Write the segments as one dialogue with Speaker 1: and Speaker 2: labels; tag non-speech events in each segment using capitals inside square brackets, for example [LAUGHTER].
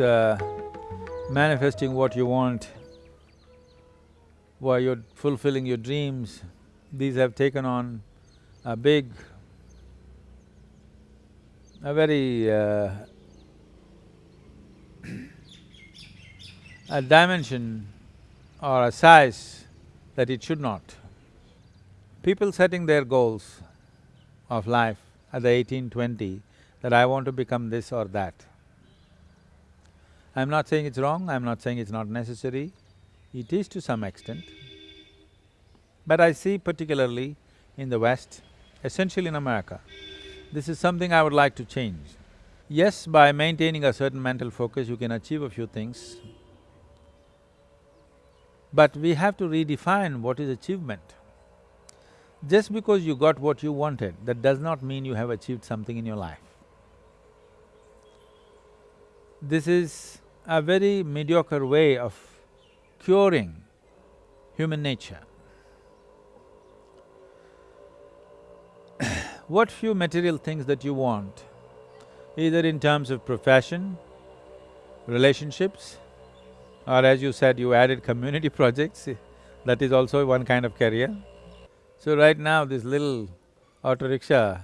Speaker 1: uh, manifesting what you want, while you're fulfilling your dreams, these have taken on a big, a very uh, a dimension or a size that it should not. People setting their goals of life at the eighteen, twenty, that I want to become this or that. I'm not saying it's wrong, I'm not saying it's not necessary, it is to some extent. But I see particularly in the West, essentially in America, this is something I would like to change. Yes, by maintaining a certain mental focus, you can achieve a few things, but we have to redefine what is achievement. Just because you got what you wanted, that does not mean you have achieved something in your life. This is a very mediocre way of curing human nature. [COUGHS] what few material things that you want, either in terms of profession, relationships, or as you said, you added community [LAUGHS] projects, that is also one kind of career. So right now, this little auto rickshaw,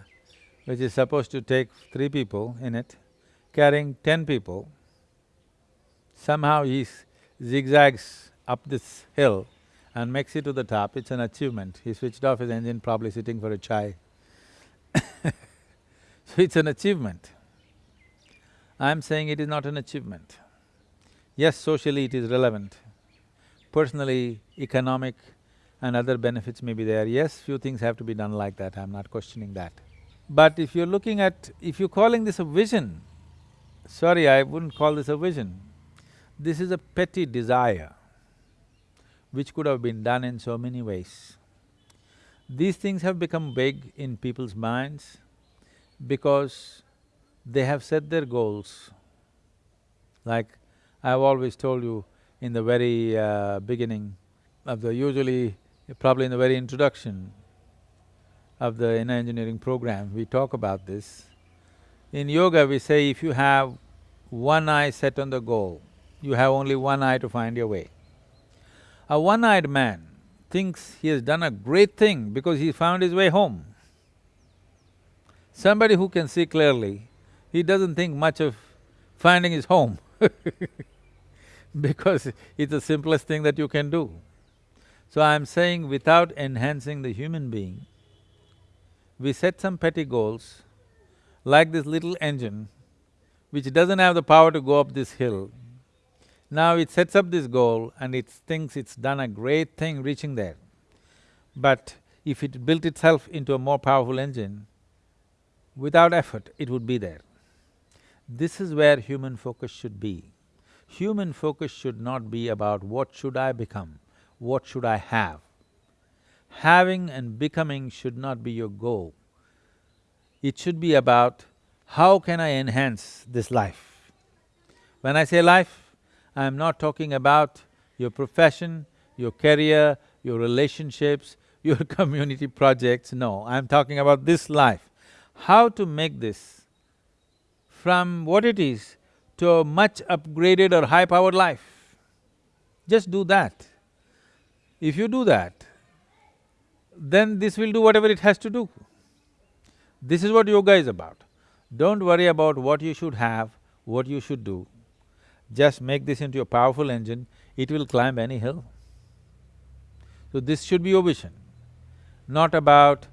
Speaker 1: which is supposed to take three people in it, carrying ten people, somehow he zigzags up this hill and makes it to the top, it's an achievement. He switched off his engine, probably sitting for a chai. [LAUGHS] so it's an achievement. I'm saying it is not an achievement. Yes, socially it is relevant. Personally, economic and other benefits may be there. Yes, few things have to be done like that, I'm not questioning that. But if you're looking at… if you're calling this a vision, sorry, I wouldn't call this a vision. This is a petty desire which could have been done in so many ways. These things have become big in people's minds because they have set their goals. Like I've always told you in the very uh, beginning of the usually, probably in the very introduction of the inner engineering program, we talk about this. In yoga, we say if you have one eye set on the goal, you have only one eye to find your way. A one-eyed man thinks he has done a great thing because he found his way home. Somebody who can see clearly, he doesn't think much of finding his home [LAUGHS] because it's the simplest thing that you can do. So I'm saying without enhancing the human being, we set some petty goals, like this little engine, which doesn't have the power to go up this hill. Now it sets up this goal and it thinks it's done a great thing reaching there. But if it built itself into a more powerful engine, without effort, it would be there. This is where human focus should be. Human focus should not be about what should I become, what should I have. Having and becoming should not be your goal. It should be about how can I enhance this life. When I say life, I'm not talking about your profession, your career, your relationships, [LAUGHS] your community projects, no, I'm talking about this life. How to make this from what it is to a much upgraded or high-powered life. Just do that. If you do that, then this will do whatever it has to do. This is what yoga is about. Don't worry about what you should have, what you should do. Just make this into a powerful engine, it will climb any hill. So this should be your vision, not about,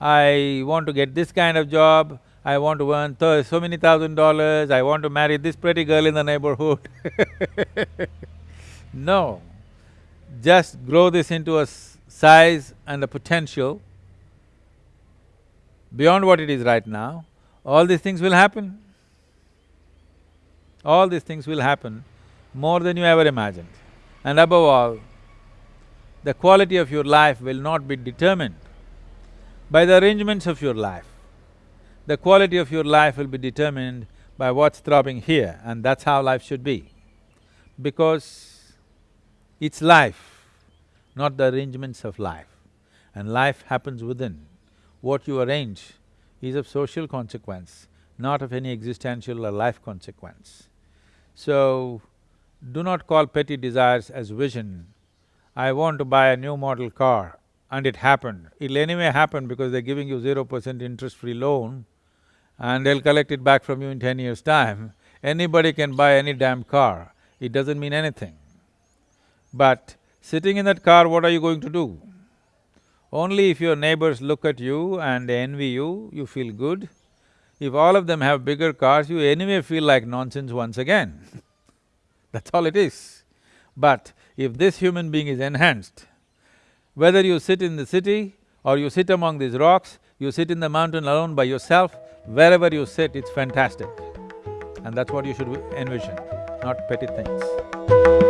Speaker 1: I want to get this kind of job, I want to earn so many thousand dollars, I want to marry this pretty girl in the neighborhood [LAUGHS] No, just grow this into a size and a potential beyond what it is right now, all these things will happen. All these things will happen more than you ever imagined. And above all, the quality of your life will not be determined by the arrangements of your life the quality of your life will be determined by what's throbbing here and that's how life should be. Because it's life, not the arrangements of life. And life happens within. What you arrange is of social consequence, not of any existential or life consequence. So, do not call petty desires as vision. I want to buy a new model car and it happened. It'll anyway happen because they're giving you zero percent interest-free loan and they'll collect it back from you in ten years' time. Anybody can buy any damn car, it doesn't mean anything. But sitting in that car, what are you going to do? Only if your neighbors look at you and they envy you, you feel good. If all of them have bigger cars, you anyway feel like nonsense once again [LAUGHS] that's all it is. But if this human being is enhanced, whether you sit in the city or you sit among these rocks, you sit in the mountain alone by yourself, wherever you sit, it's fantastic. And that's what you should envision, not petty things.